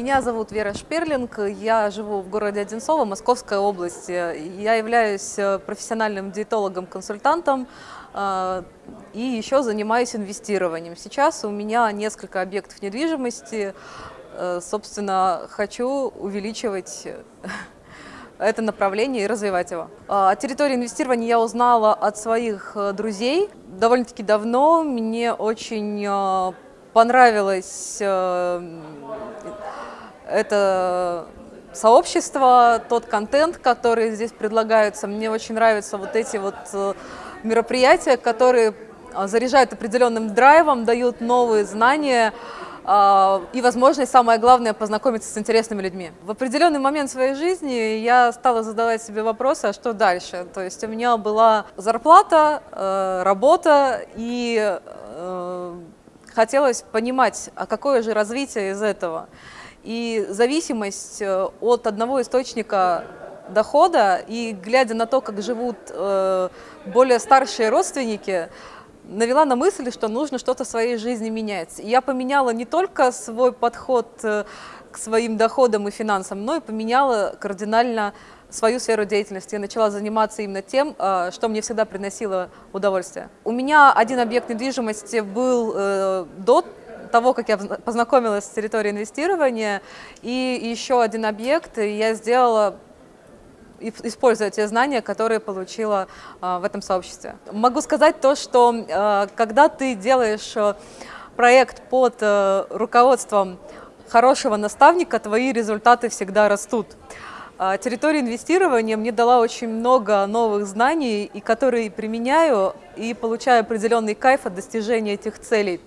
Меня зовут Вера Шперлинг, я живу в городе Одинцово, Московская область. Я являюсь э, профессиональным диетологом-консультантом э, и еще занимаюсь инвестированием. Сейчас у меня несколько объектов недвижимости, э, собственно, хочу увеличивать это направление и развивать его. О территории инвестирования я узнала от своих друзей довольно-таки давно. Мне очень понравилось э, это сообщество, тот контент, который здесь предлагается. Мне очень нравятся вот эти вот э, мероприятия, которые э, заряжают определенным драйвом, дают новые знания и возможность, самое главное, познакомиться с интересными людьми. В определенный момент своей жизни я стала задавать себе вопросы, а что дальше? То есть у меня была зарплата, работа и хотелось понимать, а какое же развитие из этого. И зависимость э, от одного источника дохода и глядя на то, как живут э, более старшие родственники, навела на мысль, что нужно что-то в своей жизни менять. я поменяла не только свой подход э, к своим доходам и финансам, но и поменяла кардинально свою сферу деятельности. Я начала заниматься именно тем, что мне всегда приносило удовольствие. У меня один объект недвижимости был до того, как я познакомилась с территорией инвестирования, и еще один объект я сделала используя те знания, которые получила э, в этом сообществе. Могу сказать то, что когда ты делаешь проект под руководством хорошего наставника, твои результаты всегда растут. А, территория инвестирования мне дала очень много новых знаний, и которые применяю и получаю определенный кайф от достижения этих целей.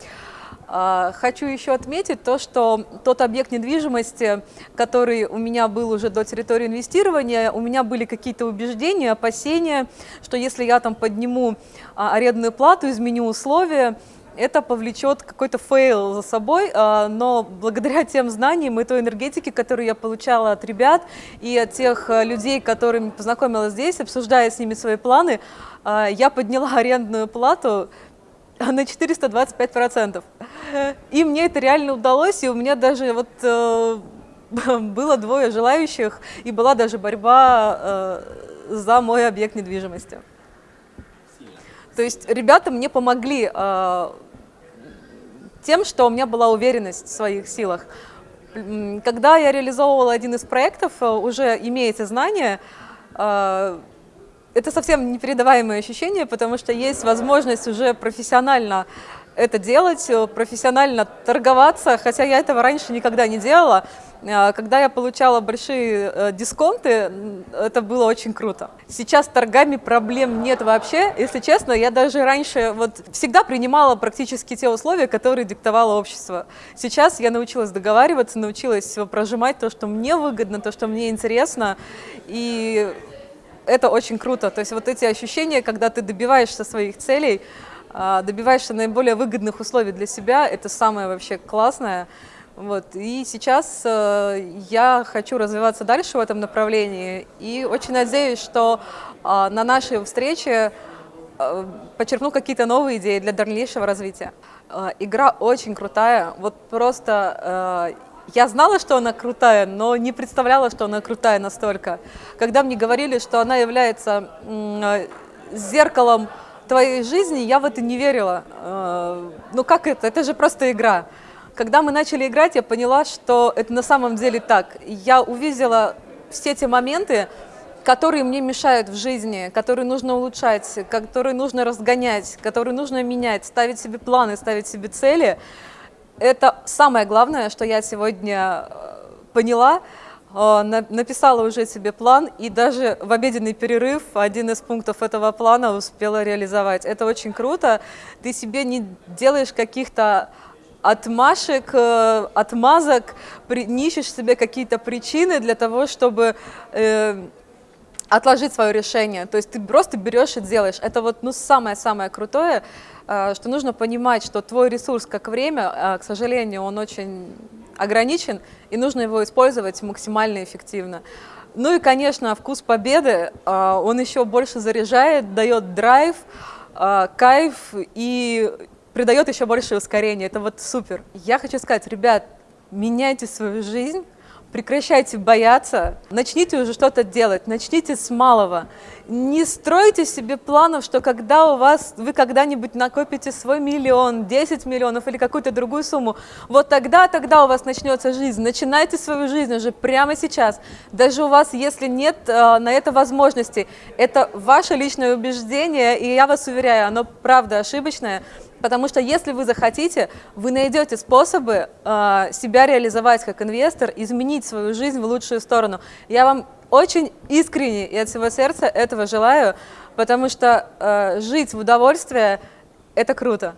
А, хочу еще отметить то, что тот объект недвижимости, который у меня был уже до территории инвестирования, у меня были какие-то убеждения, опасения, что если я там подниму а, арендную плату, изменю условия, это повлечет какой-то fail за собой, а, но благодаря тем знаниям и той энергетике, которую я получала от ребят и от тех э, людей, которыми познакомилась здесь, обсуждая с ними свои планы, я подняла арендную плату на 425%. И мне это реально удалось, и у меня даже вот э, было двое желающих, и была даже борьба э, за мой объект недвижимости. То есть ребята мне помогли э, тем, что у меня была уверенность в своих силах. Когда я реализовывала один из проектов, э, уже имея эти знания, э, это совсем непередаваемое ощущение, потому что есть возможность уже профессионально это делать, э, профессионально торговаться, хотя я этого раньше никогда не делала. Э, когда я получала большие э, дисконты, это было очень круто. Сейчас с торгами проблем нет вообще. Если честно, я даже раньше вот всегда принимала практически те условия, которые диктовало общество. Сейчас я научилась договариваться, научилась прожимать то, что мне выгодно, то, что мне интересно. И это очень круто. То есть вот эти ощущения, когда ты добиваешься своих целей, а, добиваешься наиболее выгодных условий для себя, это самое вообще классное. Вот. И сейчас э, я хочу развиваться дальше в этом направлении и очень надеюсь, что э, на нашей встрече э, подчеркну какие-то новые идеи для дальнейшего развития. Э, игра очень крутая, вот просто я знала, что она крутая, но не представляла, что она крутая настолько. Когда мне говорили, что она является э, зеркалом твоей жизни, я в это не верила. Э, ну как это? Это же просто игра. Когда мы начали играть, я поняла, что это на самом деле так. Я увидела все те моменты, которые мне мешают в жизни, которые нужно улучшать, которые нужно разгонять, которые нужно менять, ставить себе планы, ставить себе цели. Это самое главное, что я сегодня э, поняла, э, написала уже себе план и даже в обеденный перерыв один из пунктов этого плана успела реализовать. Это очень круто. Ты себе не делаешь каких-то отмашек, э, отмазок, не ищешь себе какие-то причины для того, чтобы отложить свое решение. То есть ты просто берешь и делаешь. Это вот ну, самое-самое крутое, э, что нужно понимать, что твой ресурс как время, э, к сожалению, он очень ограничен, и нужно его использовать максимально эффективно. Ну и, конечно, вкус победы, э, он еще больше заряжает, дает драйв, кайф и придает еще больше ускорения. Это вот супер. Я хочу сказать, ребят, меняйте свою жизнь, прекращайте бояться, начните уже что-то делать, начните с малого. Не стройте себе планов, что когда у вас, вы когда-нибудь накопите свой миллион, 10 миллионов или какую-то другую сумму, вот тогда, тогда у вас начнется жизнь. Начинайте свою жизнь уже прямо сейчас. Даже у вас, если нет э, на это возможности, это ваше личное убеждение, и я вас уверяю, оно правда ошибочное, Потому что если вы захотите, вы найдете способы э, себя реализовать как инвестор, изменить свою жизнь в лучшую сторону. Я вам очень искренне и от всего сердца этого желаю, потому что э, жить в удовольствие – это круто.